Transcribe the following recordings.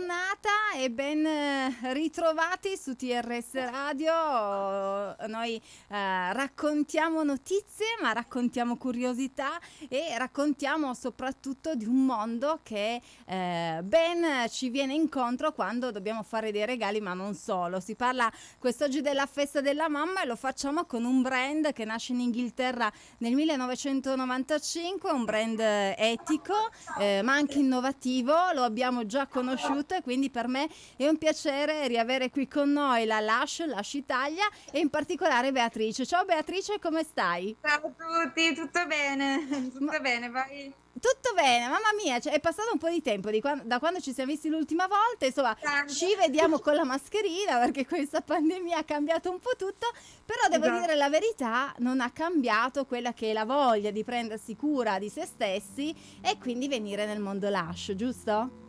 giornata e ben eh, ritrovati su TRS Radio. Noi eh, raccontiamo notizie, ma raccontiamo curiosità e raccontiamo soprattutto di un mondo che eh, ben ci viene incontro quando dobbiamo fare dei regali, ma non solo. Si parla quest'oggi della festa della mamma e lo facciamo con un brand che nasce in Inghilterra nel 1995, un brand etico, eh, ma anche innovativo. Lo abbiamo già conosciuto e quindi per me è un piacere riavere qui con noi la Lash, Lash Italia e in particolare Beatrice. Ciao Beatrice, come stai? Ciao a tutti, tutto bene, tutto Ma... bene, vai. Tutto bene, mamma mia, cioè, è passato un po' di tempo di quando, da quando ci siamo visti l'ultima volta, insomma Tanto. ci vediamo con la mascherina perché questa pandemia ha cambiato un po' tutto, però devo esatto. dire la verità, non ha cambiato quella che è la voglia di prendersi cura di se stessi e quindi venire nel mondo lascio, giusto?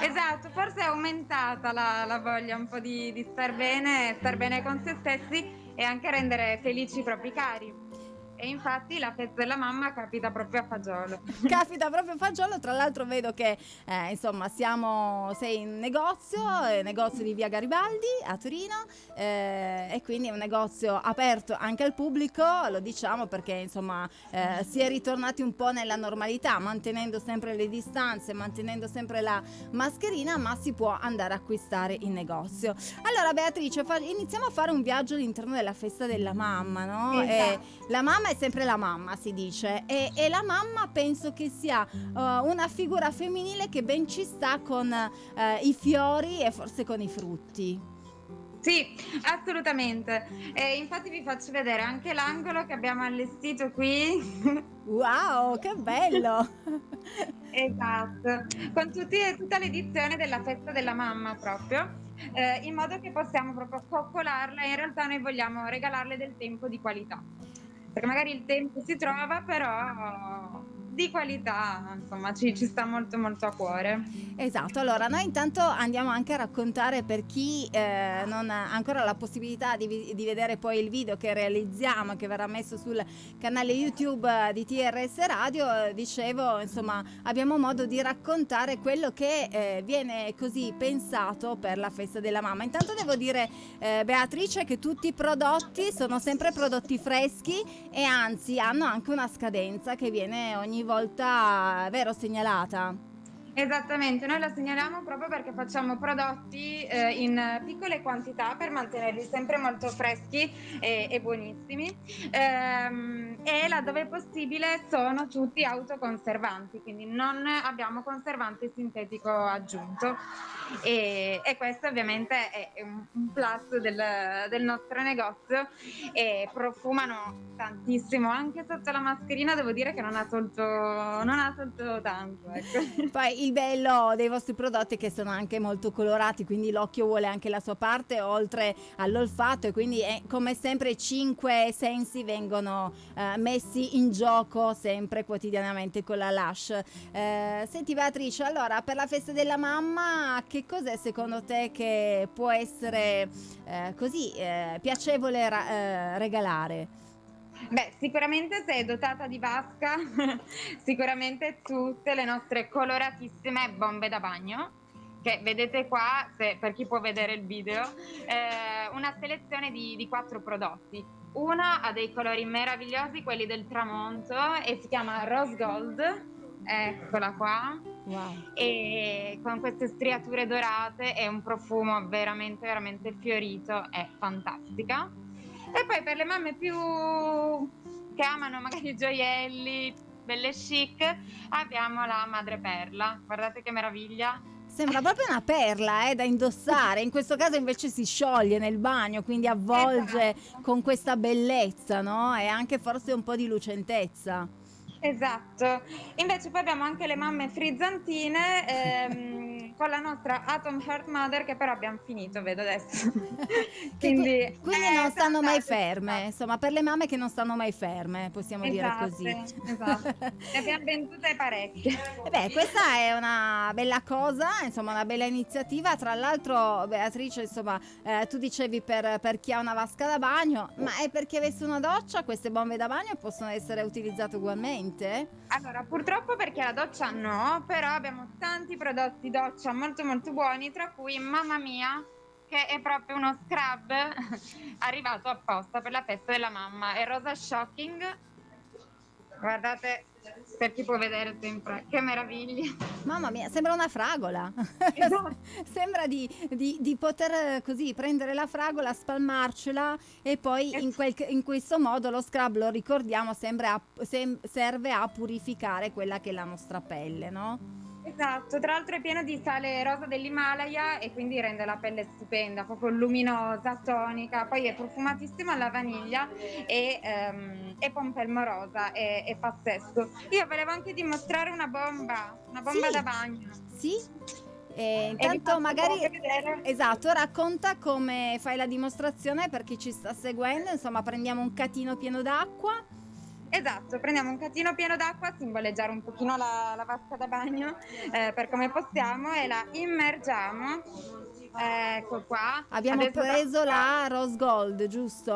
Esatto, forse è aumentata la, la voglia un po' di, di star bene, star bene con se stessi e anche rendere felici i propri cari. E infatti la festa della mamma capita proprio a Fagiolo. capita proprio a Fagiolo, tra l'altro vedo che eh, insomma siamo, sei in negozio, eh, negozio di via Garibaldi a Torino eh, e quindi è un negozio aperto anche al pubblico, lo diciamo perché insomma eh, si è ritornati un po' nella normalità, mantenendo sempre le distanze, mantenendo sempre la mascherina, ma si può andare a acquistare in negozio. Allora Beatrice, iniziamo a fare un viaggio all'interno della festa della mamma, no? Esatto. la mamma è sempre la mamma, si dice, e, e la mamma penso che sia uh, una figura femminile che ben ci sta con uh, i fiori e forse con i frutti. Sì, assolutamente. E infatti vi faccio vedere anche l'angolo che abbiamo allestito qui. Wow, che bello! esatto, con tutti, tutta l'edizione della festa della mamma proprio. Eh, in modo che possiamo proprio coccolarla e in realtà noi vogliamo regalarle del tempo di qualità perché magari il tempo si trova, però di qualità, insomma, ci, ci, sta molto molto a cuore. Esatto, allora noi intanto andiamo anche a raccontare per chi eh, non ha ancora la possibilità di, di, vedere poi il video che realizziamo, che verrà messo sul canale YouTube di TRS Radio, eh, dicevo, insomma, abbiamo modo di raccontare quello che eh, viene così pensato per la festa della mamma. Intanto devo dire, eh, Beatrice, che tutti i prodotti sono sempre prodotti freschi e anzi hanno anche una scadenza che viene ogni volta, vero, segnalata. Esattamente, noi la segnaliamo proprio perché facciamo prodotti eh, in piccole quantità per mantenerli sempre molto freschi e, e buonissimi ehm, e laddove possibile sono tutti autoconservanti, quindi non abbiamo conservante sintetico aggiunto e, e questo ovviamente è un, un plus del, del, nostro negozio e profumano tantissimo, anche sotto la mascherina devo dire che non ha tolto, non ha tolto tanto. Ecco. Poi il bello dei vostri prodotti è che sono anche molto colorati, quindi l'occhio vuole anche la sua parte oltre all'olfatto e quindi è, come sempre cinque sensi vengono eh, messi in gioco sempre quotidianamente con la Lush. Eh, senti Beatrice, allora per la festa della mamma che cos'è secondo te che può essere eh, così eh, piacevole eh, regalare? Beh, sicuramente sei dotata di vasca, sicuramente tutte le nostre coloratissime bombe da bagno che vedete qua, se, per chi può vedere il video, eh, una selezione di, di quattro prodotti. Una ha dei colori meravigliosi, quelli del tramonto, e si chiama Rose Gold, eccola qua, wow. e con queste striature dorate e un profumo veramente, veramente fiorito, è fantastica. E poi per le mamme più che amano magari i gioielli, belle chic, abbiamo la madreperla. Guardate che meraviglia. Sembra proprio una perla eh, da indossare, in questo caso invece si scioglie nel bagno, quindi avvolge esatto. con questa bellezza, no? E anche forse un po' di lucentezza. Esatto, invece poi abbiamo anche le mamme frizzantine ehm, con la nostra Atom Heart Mother che però abbiamo finito, vedo adesso. quindi, quindi eh, non stanno mai ferme, insomma per le mamme che non stanno mai ferme, possiamo esatto, dire così. Esatto, ne abbiamo vendute parecchie. E beh, questa è una bella cosa, insomma una bella iniziativa, tra l'altro Beatrice, insomma eh, tu dicevi per, per chi ha una vasca da bagno, ma è perché avesse una doccia queste bombe da bagno possono essere utilizzate ugualmente? Allora, purtroppo perché la doccia no, però abbiamo tanti prodotti doccia molto molto buoni, tra cui Mamma Mia, che è proprio uno scrub arrivato apposta per la festa della mamma, e Rosa Shocking. Guardate, per chi può vedere sempre, che meraviglia. Mamma mia, sembra una fragola. Esatto. sembra di, di- di poter eh, così prendere la fragola, spalmarcela e poi in, quel- in questo modo lo scrub, lo ricordiamo, a- sem- serve a purificare quella che è la nostra pelle, no? Esatto, tra l'altro è pieno di sale rosa dell'Himalaya e quindi rende la pelle stupenda, proprio luminosa, tonica, poi è profumatissima alla vaniglia e, ehm, e pompelmo rosa, è, è pazzesco. Io volevo anche dimostrare una bomba, una bomba Sì. da bagno. Sì? E E vi intanto magari... Esatto, racconta come fai la dimostrazione per chi ci sta seguendo, insomma prendiamo un catino pieno d'acqua. Esatto, prendiamo un catino pieno d'acqua, a simboleggiare un pochino la, la vasca da bagno eh, per come possiamo e la immergiamo. Ecco qua. Abbiamo Adesso preso la Rose Gold, giusto?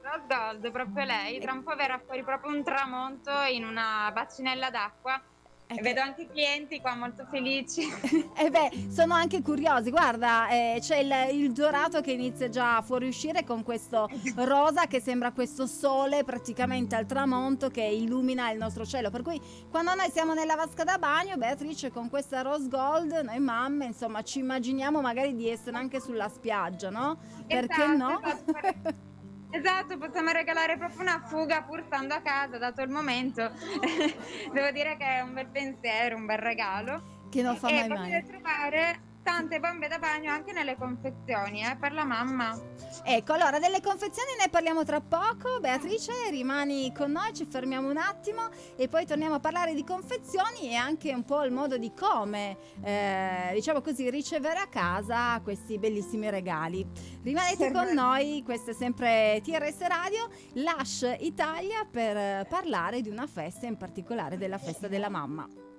Rose Gold, proprio lei. Tra un po' verrà fuori proprio un tramonto in una bacinella d'acqua. Eh, E vedo anche i clienti qua molto felici. E beh, sono anche curiosi. Guarda, eh, c'è il, il dorato che inizia già a fuoriuscire con questo rosa che sembra questo sole praticamente al tramonto che illumina il nostro cielo. Per cui quando noi siamo nella vasca da bagno, Beatrice con questa rose gold, noi mamme, insomma, ci immaginiamo magari di essere anche sulla spiaggia, no? Perché Esatto, no? esatto. Esatto, possiamo regalare proprio una fuga pur stando a casa, dato il momento. Devo dire che è un bel pensiero, un bel regalo. che non fa e mai potete male. trovare tante bombe da bagno anche nelle confezioni, eh, per la mamma. Ecco, allora delle confezioni ne parliamo tra poco. Beatrice, rimani con noi, ci fermiamo un attimo e poi torniamo a parlare di confezioni e anche un po' il modo di come, eh, diciamo così, ricevere a casa questi bellissimi regali. Rimanete con noi, questo è sempre TRS Radio, Lash Italia per eh, parlare di una festa, in particolare della festa della mamma.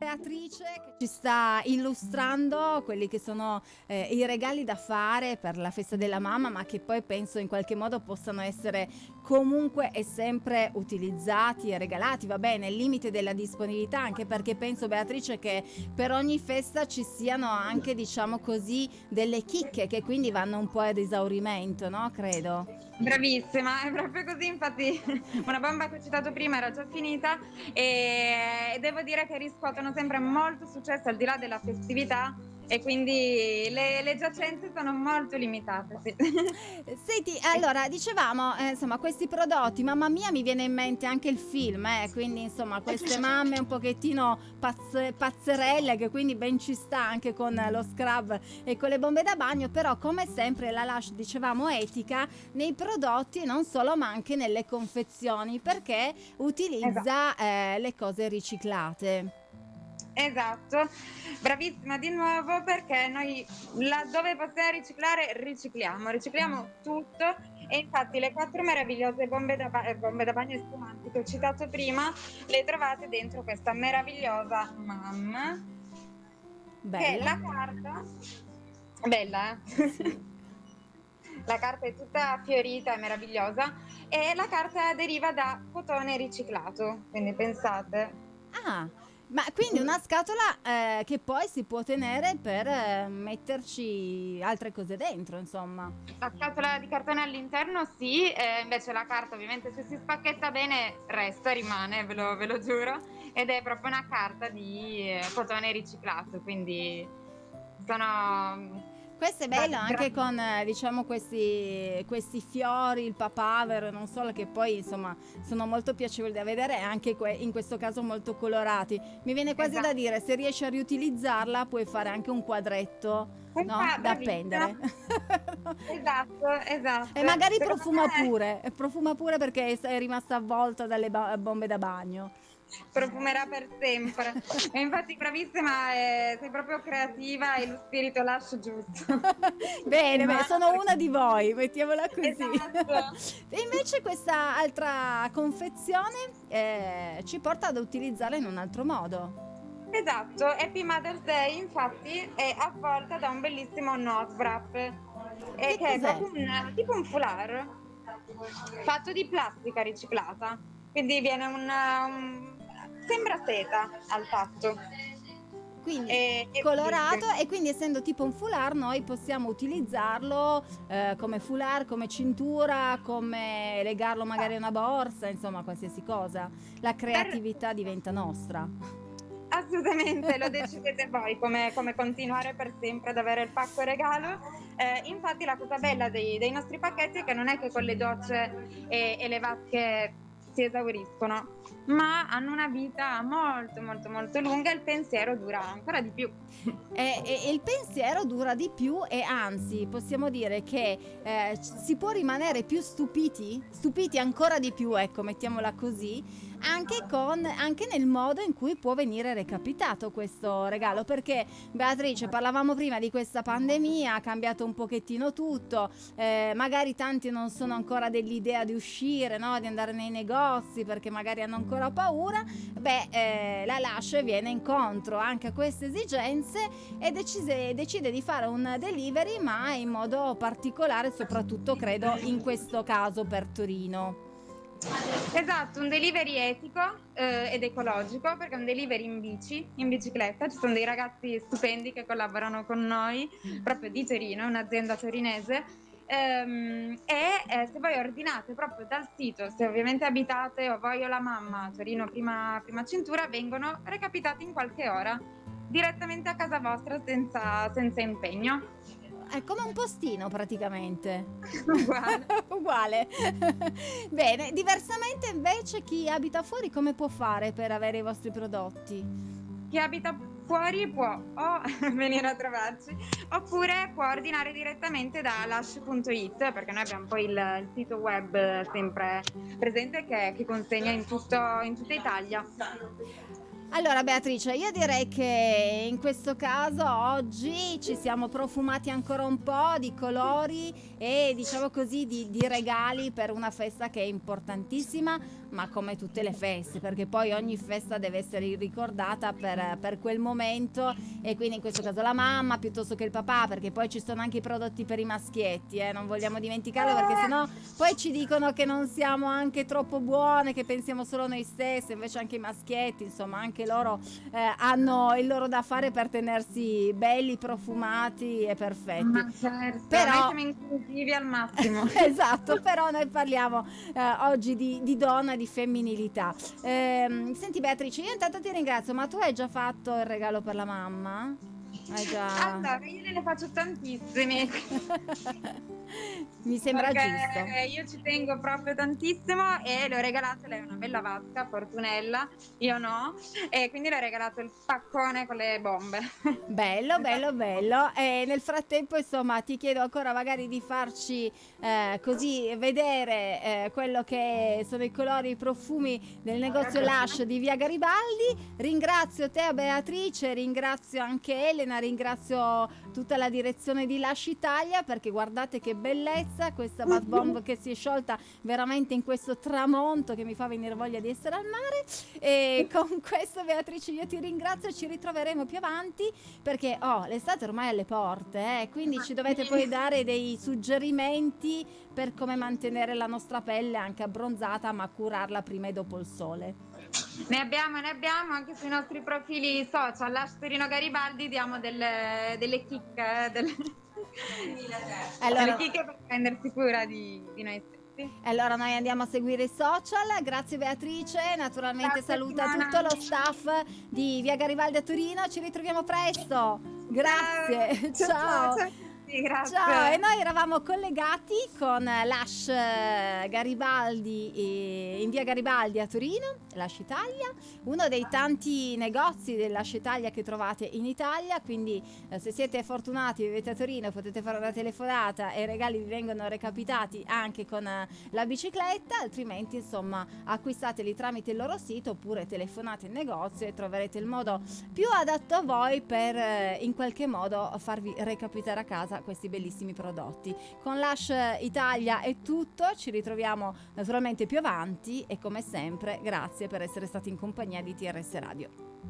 Beatrice che ci sta illustrando quelli che sono eh, i regali da fare per la festa della mamma, ma che poi penso in qualche modo possano essere comunque e sempre utilizzati e regalati, va bene, nel limite della disponibilità, anche perché penso Beatrice che per ogni festa ci siano anche, diciamo così, delle chicche che quindi vanno un po' ad esaurimento, no? Credo. Bravissima, è proprio così, infatti una bomba che ho citato prima era già finita e devo dire che riscuotono sempre molto successo al di là della festività e quindi le, le giacenze sono molto limitate. Sì. Senti, allora, dicevamo, eh, insomma, questi prodotti, mamma mia, mi viene in mente anche il film, eh, quindi insomma, queste mamme un pochettino pazz- pazzerelle, che quindi ben ci sta anche con lo scrub e con le bombe da bagno, però come sempre la Lush, dicevamo, etica nei prodotti, non solo, ma anche nelle confezioni, perché utilizza eh, le cose riciclate. Esatto, bravissima di nuovo perché noi laddove possiamo riciclare? Ricicliamo, ricicliamo tutto. E infatti le quattro meravigliose bombe da, ba- bombe da bagno spumanti che ho citato prima le trovate dentro questa meravigliosa mamma che Bella. la carta bella eh? la carta è tutta fiorita e meravigliosa e la carta deriva da cotone riciclato quindi pensate. Ah, ma quindi una scatola eh, che poi si può tenere per eh, metterci altre cose dentro, insomma. La scatola di cartone all'interno sì, eh, invece la carta ovviamente se si spacchetta bene resta, rimane, ve lo, ve lo giuro, ed è proprio una carta di eh, cotone riciclato, quindi sono... Questo è bello Bra- anche con, eh, diciamo, questi, questi fiori, il papavero, non solo, che poi, insomma, sono molto piacevoli da vedere e anche que- in questo caso molto colorati. Mi viene quasi da Esatto. dire, se riesci a riutilizzarla puoi fare anche un quadretto, Un no? qua- Da appendere. Esatto, esatto. E magari Secondo profuma me pure, profuma pure perché è rimasta avvolta dalle bombe da bagno. Profumerà per sempre. e infatti bravissima, eh, sei proprio creativa e lo spirito lascio giusto. bene, Ma- sono una di voi, mettiamola così. Esatto. e invece questa altra confezione eh, ci porta ad utilizzarla in un altro modo. Esatto, Happy Mother's Day infatti è avvolta da un bellissimo nose wrap e Che che è proprio un, tipo un foulard fatto di plastica riciclata, quindi viene un, un- sembra seta al tatto. Quindi e, colorato e, quindi essendo tipo un foulard noi possiamo utilizzarlo eh, come foulard, come cintura, come legarlo magari a una borsa, insomma qualsiasi cosa. La creatività diventa nostra. Assolutamente, lo decidete voi come, come, continuare per sempre ad avere il pacco regalo. Eh, infatti la cosa bella dei, dei, nostri pacchetti è che non è che con le docce e, e le vasche si esauriscono, ma hanno una vita molto molto molto lunga e il pensiero dura ancora di più. E, e, il pensiero dura di più e anzi possiamo dire che eh, si può rimanere più stupiti, stupiti ancora di più, ecco, mettiamola così, anche, con, anche nel modo in cui può venire recapitato questo regalo. Perché Beatrice, parlavamo prima di questa pandemia, ha cambiato un pochettino tutto, eh, magari tanti non sono ancora dell'idea di uscire, no? di andare nei negozi perché magari hanno ancora paura. Beh, eh, la Lash viene incontro anche a queste esigenze e decise, decide di fare un delivery, ma in modo particolare, soprattutto credo in questo caso per Torino. Esatto, un delivery etico eh, ed ecologico perché è un delivery in bici, in bicicletta, ci sono dei ragazzi stupendi che collaborano con noi proprio di Torino, un'azienda torinese ehm, e eh, se voi ordinate proprio dal sito, se ovviamente abitate o voi o la mamma Torino prima, prima cintura, vengono recapitati in qualche ora direttamente a casa vostra senza, senza impegno. È come un postino praticamente. Uguale. Uguale. Bene, diversamente invece chi abita fuori come può fare per avere i vostri prodotti? Chi abita fuori può o venire a trovarci oppure può ordinare direttamente da lash.it perché noi abbiamo poi il, il sito web sempre presente che, che consegna in, tutto, in tutta Italia. Allora Beatrice, io direi che in questo caso oggi ci siamo profumati ancora un po' di colori e diciamo così di, di, regali per una festa che è importantissima, ma come tutte le feste, perché poi ogni festa deve essere ricordata per, per quel momento e quindi in questo caso la mamma piuttosto che il papà, perché poi ci sono anche i prodotti per i maschietti, eh? non vogliamo dimenticarlo perché sennò poi ci dicono che non siamo anche troppo buone, che pensiamo solo noi stessi, invece anche i maschietti, insomma anche anche loro eh, hanno il loro da fare per tenersi belli, profumati e perfetti. Ma certo, però inclusivi al massimo. esatto, però noi parliamo eh, oggi di, di, donna di femminilità. Eh, senti Beatrice, io intanto ti ringrazio, ma tu hai già fatto il regalo per la mamma? Hai già... Allora, io ne faccio tantissimi. Mi sembra Perché giusto. Io ci tengo proprio tantissimo e le ho regalato, lei è una bella vasca, Fortunella, io no, e quindi le ho regalato il paccone con le bombe. Bello, bello, bello. E nel frattempo, insomma, ti chiedo ancora magari di farci eh, così vedere eh, quello che sono i colori, i profumi del negozio Lush di Via Garibaldi. Ringrazio te, Beatrice, ringrazio anche Elena, ringrazio tutta la direzione di Lush Italia perché guardate che bellezza questa bath bomb che si è sciolta veramente in questo tramonto che mi fa venire voglia di essere al mare. E con questo Beatrice io ti ringrazio ci ritroveremo più avanti perché oh, l'estate ormai è alle porte eh, quindi ci dovete poi dare dei suggerimenti per come mantenere la nostra pelle anche abbronzata ma curarla prima e dopo il sole. Ne abbiamo, ne abbiamo anche sui nostri profili social, Asperino Garibaldi diamo delle, delle chicche, eh, delle, allora, chicche per prendersi cura di, di noi stessi. Allora noi andiamo a seguire i social, grazie Beatrice, naturalmente grazie, saluta Simona. tutto lo staff di Via Garibaldi a Torino, ci ritroviamo presto, grazie, ciao. ciao. ciao grazie. Ciao, e noi eravamo collegati con l'Ash Garibaldi in via Garibaldi a Torino, l'Ash Italia, uno dei tanti negozi dell'Ash Italia che trovate in Italia, quindi eh, se siete fortunati, vivete a Torino, potete fare una telefonata e i regali vi vengono recapitati anche con eh, la bicicletta, altrimenti insomma acquistateli tramite il loro sito oppure telefonate in negozio e troverete il modo più adatto a voi per eh, in qualche modo farvi recapitare a casa questi bellissimi prodotti. Con Lush Italia è tutto, ci ritroviamo naturalmente più avanti e come sempre grazie per essere stati in compagnia di TRS Radio.